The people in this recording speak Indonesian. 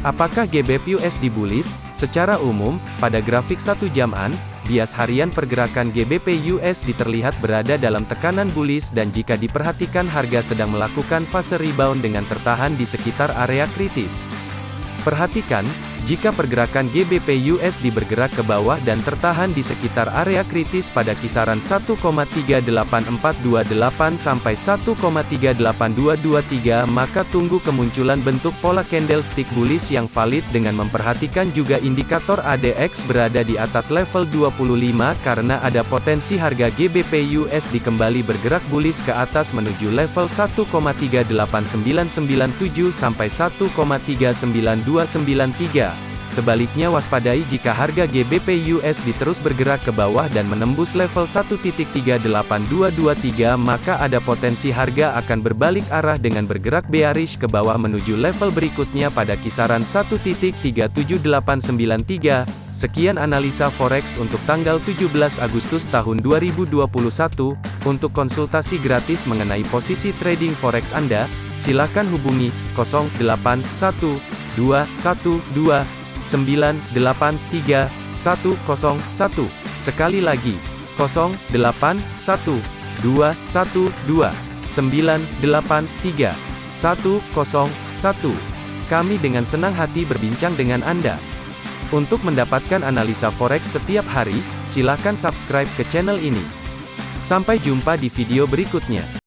Apakah GBP USD bullish? Secara umum, pada grafik satu jaman, bias harian pergerakan GBP USD terlihat berada dalam tekanan bullish dan jika diperhatikan harga sedang melakukan fase rebound dengan tertahan di sekitar area kritis. Perhatikan, jika pergerakan GBP USD bergerak ke bawah dan tertahan di sekitar area kritis pada kisaran 1,38428 sampai 1,38223 maka tunggu kemunculan bentuk pola candlestick bullish yang valid dengan memperhatikan juga indikator ADX berada di atas level 25 karena ada potensi harga GBP USD kembali bergerak bullish ke atas menuju level 1,38997 sampai 1,39293 Sebaliknya waspadai jika harga GBP USD terus bergerak ke bawah dan menembus level 1.38223 maka ada potensi harga akan berbalik arah dengan bergerak bearish ke bawah menuju level berikutnya pada kisaran 1.37893. Sekian analisa forex untuk tanggal 17 Agustus tahun 2021. Untuk konsultasi gratis mengenai posisi trading forex Anda, silakan hubungi 081212 983 Sekali lagi, 081 212 983 101. Kami dengan senang hati berbincang dengan Anda. Untuk mendapatkan analisa forex setiap hari, silakan subscribe ke channel ini. Sampai jumpa di video berikutnya.